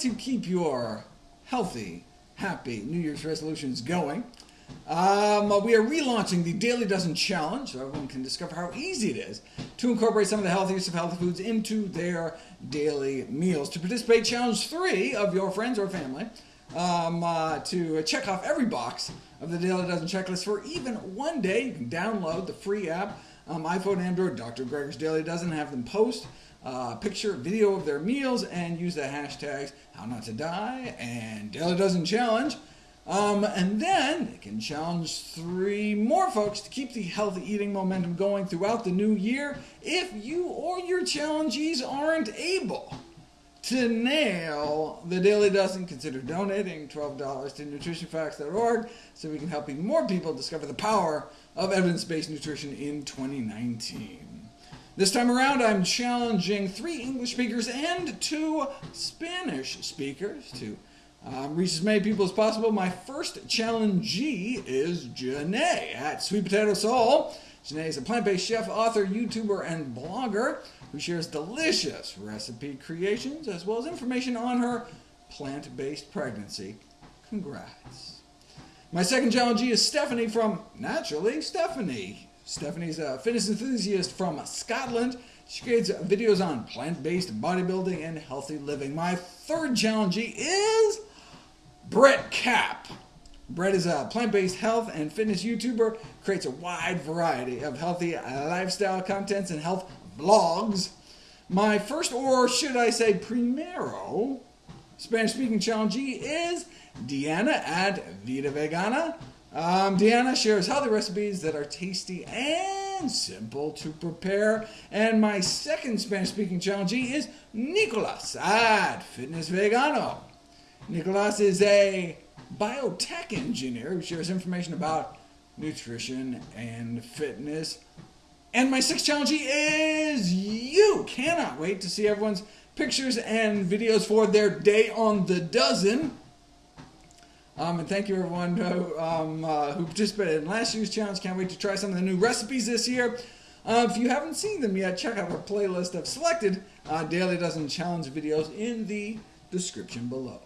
to keep your healthy, happy New Year's resolutions going, um, we are relaunching the Daily Dozen Challenge so everyone can discover how easy it is to incorporate some of the healthiest of healthy foods into their daily meals. To participate, challenge three of your friends or family um, uh, to check off every box of the Daily Dozen checklist for even one day. You can download the free app, um, iPhone, Android, Dr. Greger's Daily Dozen, have them post uh, picture, video of their meals, and use the hashtags How Not to Die and Daily Dozen Challenge. Um, and then they can challenge three more folks to keep the healthy eating momentum going throughout the new year if you or your challengees aren't able to nail the Daily Dozen, consider donating $12 to nutritionfacts.org so we can help even more people discover the power of evidence-based nutrition in 2019. This time around, I'm challenging three English speakers and two Spanish speakers to um, reach as many people as possible. My first challengee is Jenné at Sweet Potato Soul. Jenné is a plant-based chef, author, YouTuber, and blogger who shares delicious recipe creations as well as information on her plant-based pregnancy. Congrats. My second challengee is Stephanie from Naturally Stephanie. Stephanie's a fitness enthusiast from Scotland. She creates videos on plant-based bodybuilding and healthy living. My third challengee is Brett Cap. Brett is a plant-based health and fitness YouTuber, creates a wide variety of healthy lifestyle contents and health blogs. My first, or should I say primero, Spanish-speaking challengee is Deanna at Vida Vegana. Um, Deanna shares healthy recipes that are tasty and simple to prepare. And my second Spanish-speaking challengee is Nicolas at Fitness Vegano. Nicolas is a biotech engineer who shares information about nutrition and fitness. And my sixth challenge is you. Cannot wait to see everyone's pictures and videos for their day on the dozen. Um, and thank you everyone who, um, uh, who participated in last year's challenge. Can't wait to try some of the new recipes this year. Uh, if you haven't seen them yet, check out our playlist of selected uh, Daily Dozen Challenge videos in the description below.